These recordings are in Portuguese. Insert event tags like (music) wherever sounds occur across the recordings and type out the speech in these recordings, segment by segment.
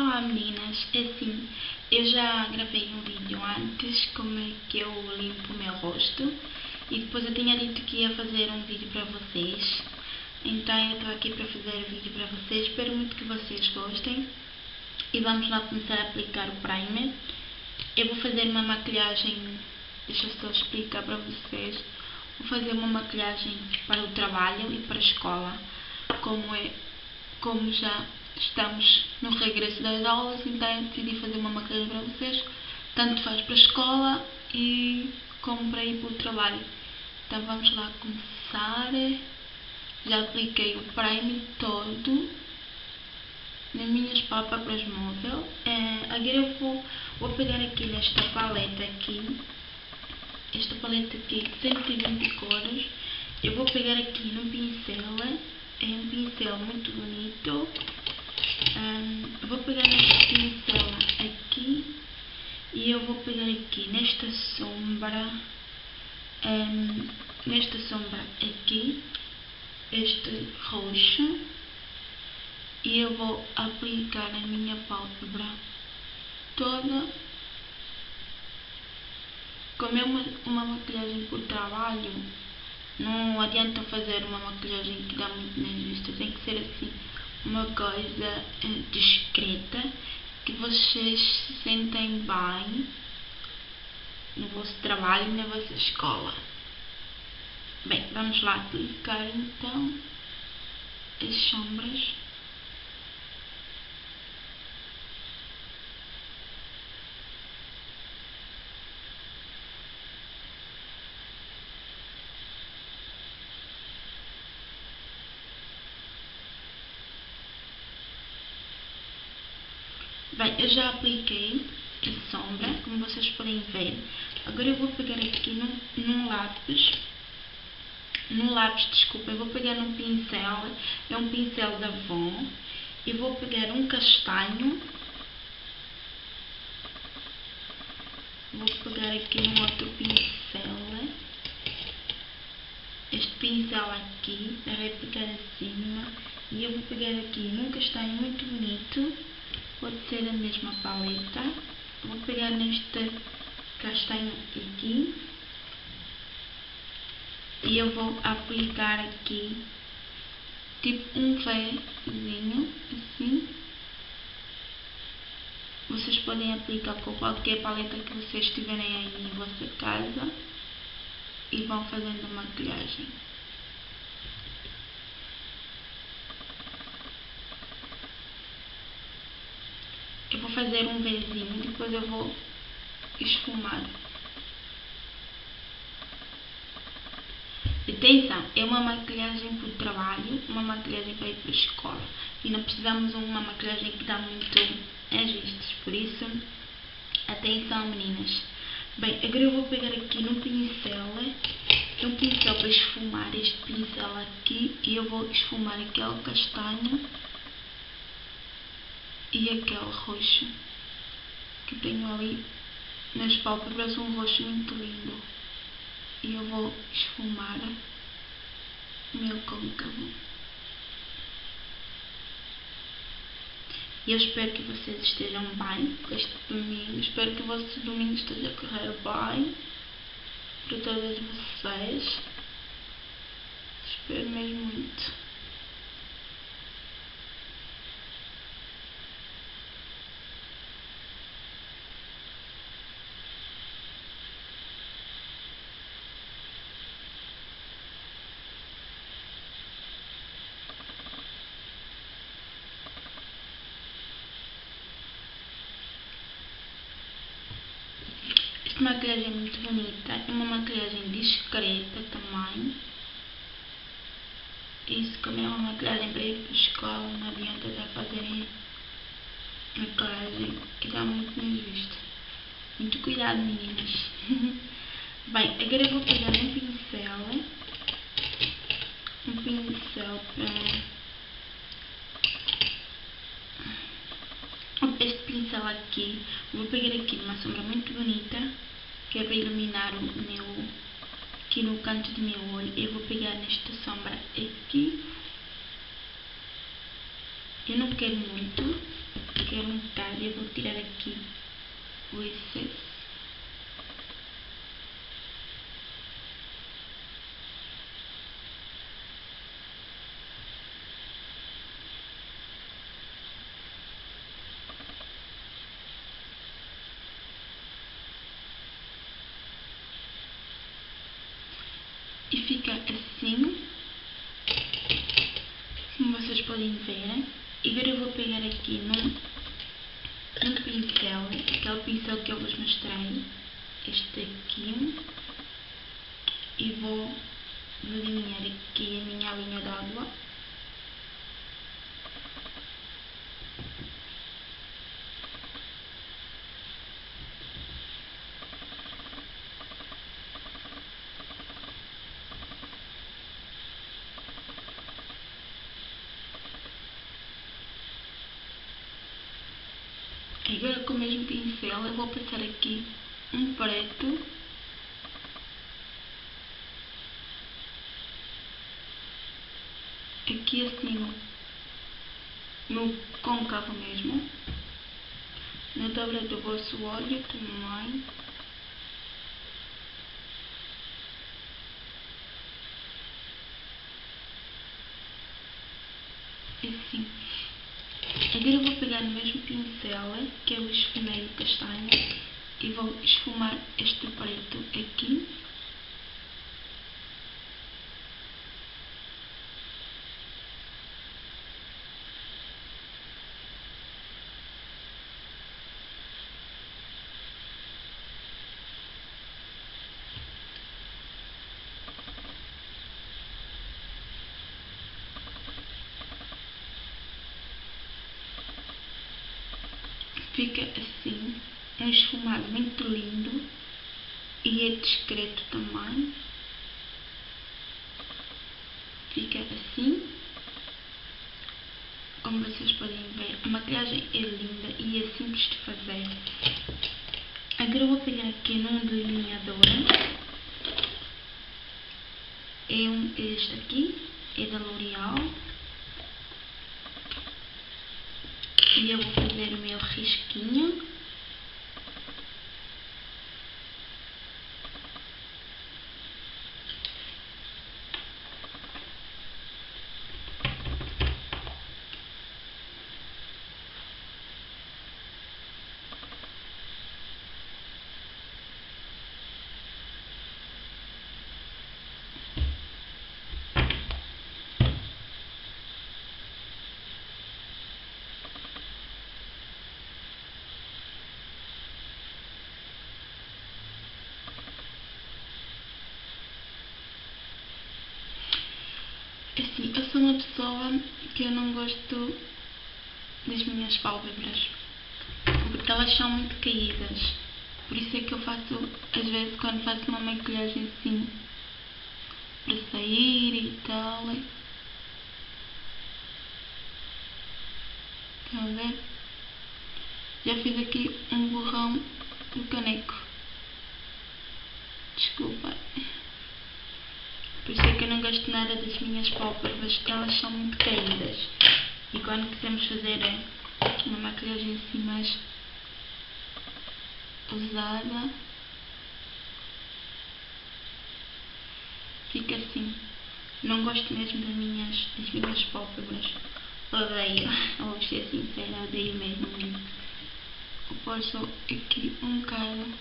Olá meninas, é assim, eu já gravei um vídeo antes como é que eu limpo o meu rosto e depois eu tinha dito que ia fazer um vídeo para vocês. Então eu estou aqui para fazer o vídeo para vocês, espero muito que vocês gostem. E vamos lá começar a aplicar o primer. Eu vou fazer uma maquilhagem, deixa eu só explicar para vocês. Vou fazer uma maquilhagem para o trabalho e para a escola como, é, como já estamos no regresso das aulas, então decidi fazer uma maquilhagem para vocês, tanto faz para a escola e como para ir para o trabalho. Então vamos lá começar. Já apliquei o primer todo nas minhas pálpebras móvel. É, agora eu vou, vou pegar aqui nesta paleta aqui, esta paleta aqui, 120 cores. Eu vou pegar aqui no pincel, é um pincel muito bonito um, vou pegar neste pincel aqui e eu vou pegar aqui nesta sombra, um, nesta sombra aqui, este roxo e eu vou aplicar a minha pálpebra toda. Como é uma, uma maquilhagem por trabalho, não adianta fazer uma maquilhagem que dá muito nas vistas, tem que ser assim uma coisa eh, discreta que vocês se sentem bem no vosso trabalho e na vossa escola. Bem, vamos lá aplicar então as sombras. Bem, eu já apliquei a sombra, como vocês podem ver. Agora eu vou pegar aqui num, num lápis, no lápis, desculpa, eu vou pegar num pincel, é um pincel da Avon, e vou pegar um castanho, vou pegar aqui num outro pincel, este pincel aqui, vai pegar acima, e eu vou pegar aqui num castanho muito bonito, pode ser a mesma paleta. Vou pegar neste castanho aqui e eu vou aplicar aqui tipo um vézinho assim. Vocês podem aplicar com qualquer paleta que vocês tiverem aí em vossa casa e vão fazendo maquilhagem. Eu vou fazer um Vzinho, depois eu vou esfumar. Atenção, é uma maquilhagem para o trabalho, uma maquilhagem para ir para a escola. E não precisamos de uma maquilhagem que dá muito as vistas. Por isso, atenção meninas. Bem, agora eu vou pegar aqui no pincel, é um pincel para esfumar este pincel aqui. E eu vou esfumar aquele castanho e aquele roxo que tenho ali nas pálpebras, um roxo muito lindo. E eu vou esfumar o meu côncavo. E eu espero que vocês estejam bem este domingo. Espero que o vosso domingo esteja a correr bem para todas vocês. Espero mesmo muito. É muito bonita, é uma maquilhagem discreta também. Isso como é uma maquilhagem para ir para escola, não adianta já fazerem maquilhagem que dá muito nas vistas. Muito cuidado meninas. (laughs) Bem, agora eu vou pegar um pincel. Um pincel para... Este pincel aqui, vou pegar aqui uma sombra muito bonita que é para iluminar o meu, aqui no canto do meu olho. Eu vou pegar nesta sombra aqui Eu não quero muito, quero um bocado. Eu vou tirar aqui o excesso. e fica assim, como vocês podem ver. E agora eu vou pegar aqui num, num pincel, aquele pincel que eu vos mostrei, este aqui, e vou delinear aqui a minha linha d'água. Agora com o mesmo pincel eu vou passar aqui um preto. Aqui assim no, côncavo mesmo. Na dobra do vosso olho também assim Agora eu vou pegar no mesmo pincel, que é o esfumeiro castanho, e vou esfumar este preto aqui. Fica assim, um esfumado muito lindo e é discreto também. Fica assim, como vocês podem ver, a maquiagem é linda e é simples de fazer. Agora eu vou pegar aqui num delineador, é um, este aqui, é da L'Oreal. E eu vou fazer o meu risquinho. Assim, eu sou uma pessoa que eu não gosto das minhas pálpebras porque elas são muito caídas. Por isso é que eu faço, às vezes, quando faço uma maquilhagem assim para sair e tal. Estão a ver? Já fiz aqui um borrão do caneco. Desculpa. Por isso é que eu não gosto nada das minhas pálpebras, porque elas são muito caídas. E quando quisermos fazer uma maquilhagem assim mais usada, fica assim. Não gosto mesmo das minhas, das minhas pálpebras. Odeio, (laughs) vou ser sincera, odeio mesmo. Eu posso aqui um bocado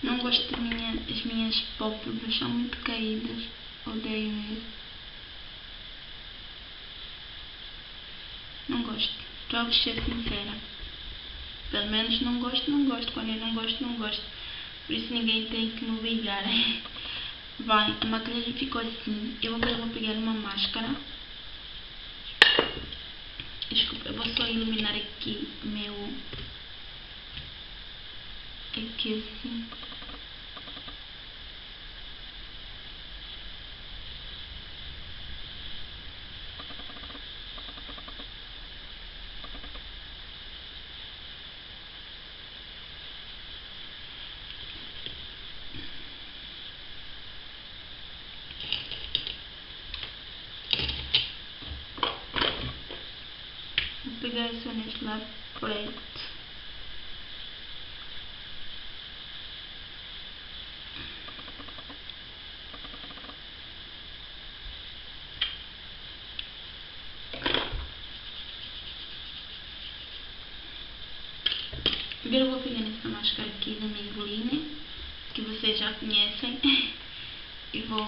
Não gosto das minha, as minhas pálpebras, são muito caídas. Odeio mesmo. Não gosto. Estou a ser sincera. Pelo menos não gosto, não gosto. Quando eu não gosto, não gosto. Por isso ninguém tem que me obrigar. (laughs) Vai, a maquiagem ficou assim. Eu agora vou pegar uma máscara. Desculpa, eu vou só iluminar aqui meu... Aqui assim. Neste lado preto. Agora eu vou pegar nessa máscara aqui da Maybelline, que vocês já conhecem, (laughs) e vou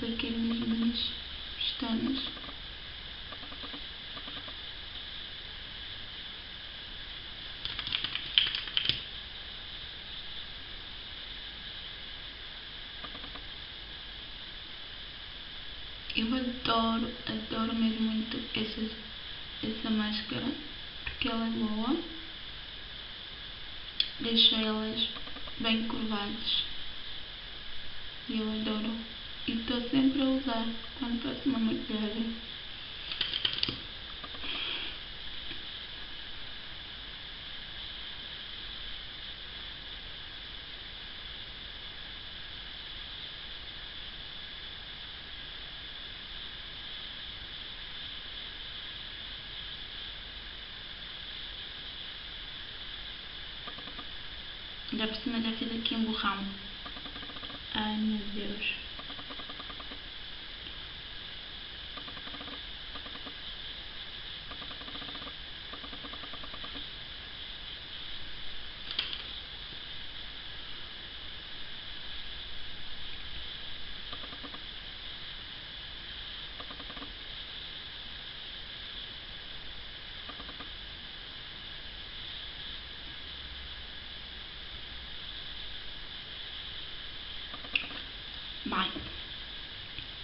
aplicar mesmo nas pestanas. Eu adoro, adoro mesmo muito essa, essa máscara que ela é boa. Deixa elas bem curvadas. E eu adoro. E estou sempre a usar quando faço uma maquiagem. Já por cima já fiz aqui um borrão. Ai meu Deus.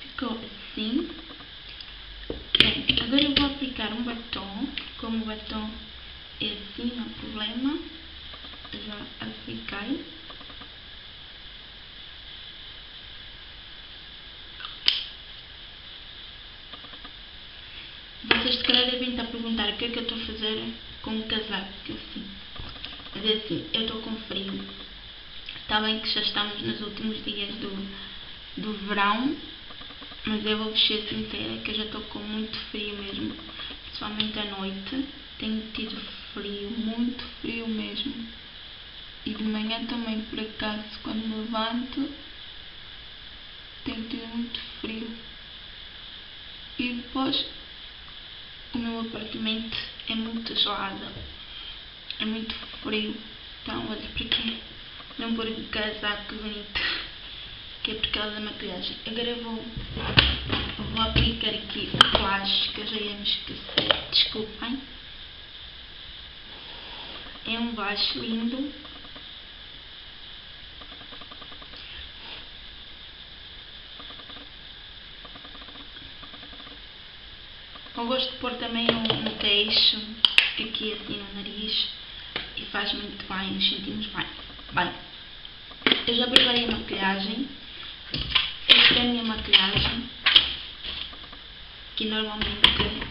Ficou assim. Bem, agora eu vou aplicar um batom. Como o batom é assim, não há problema. Já apliquei. Vocês se calhar devem estar a perguntar o que é que eu estou a fazer com o casaco que eu sinto. Mas é assim, eu estou com frio. Está bem que já estamos nos últimos dias do do verão, mas eu vou ser sincera que eu já estou com muito frio mesmo, principalmente à noite. Tenho tido frio, muito frio mesmo. E de manhã também, por acaso, quando me levanto, tenho tido muito frio. E depois, o meu apartamento é muito gelado, é muito frio. Então, olha para quê? Não pôr casaco bonito que é por causa da maquilhagem. Agora vou, vou aplicar aqui o blush que eu já ia me esquecer. Desculpem. É um blush lindo. Eu gosto de pôr também no, no queixo, aqui assim no nariz, e faz muito bem, nos sentimos bem. Bem, eu já preparei a maquilhagem. Esta é a minha maquilhagem, que normalmente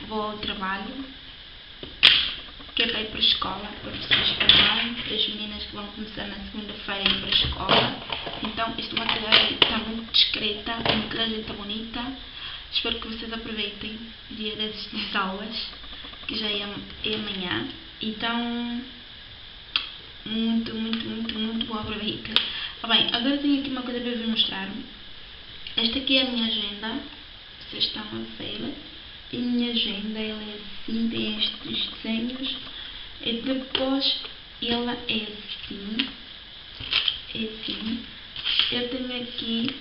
vou ao trabalho, que é para ir para a escola, para vocês para as meninas que vão começar na segunda-feira ir para a escola. Então, esta maquilhagem está muito discreta, a maquilhagem está bonita. Espero que vocês aproveitem o dia das aulas, que já é, é amanhã. Então, muito, muito, muito, muito boa aproveita. Ah, bem, agora tenho aqui uma coisa para vos mostrar. Esta aqui é a minha agenda. Vocês estão a ver. E a minha agenda, ela é assim, tem estes desenhos. E depois, ela é assim. É assim. Eu tenho aqui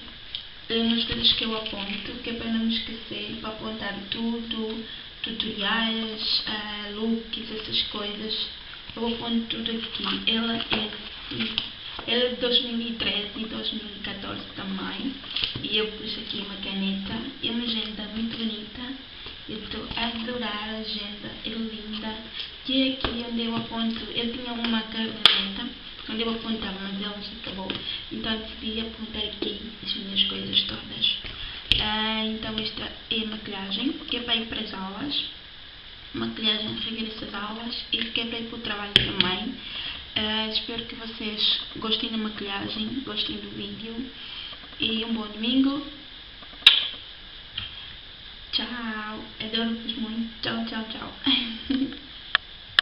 umas coisas que eu aponto, que é para não me esquecer, para apontar tudo, tutoriais, uh, looks, essas coisas. Eu aponto tudo aqui. Ela é assim. Ela é de 2013 e 2014 também. E eu pus aqui uma caneta. É uma agenda muito bonita. Eu estou a adorar a agenda. É linda. É aqui onde eu aponto. Eu tinha uma caneta onde eu apontava, mas ela já acabou. Então decidi apontar aqui as minhas coisas todas. Ah, então esta é a maquilhagem, que é para as aulas. Maquilhagem regressa às aulas e que é para o trabalho também. Uh, espero que vocês gostem da maquilhagem, gostem do vídeo e um bom domingo. Tchau! Adoro-vos muito. Tchau, tchau, tchau. (laughs)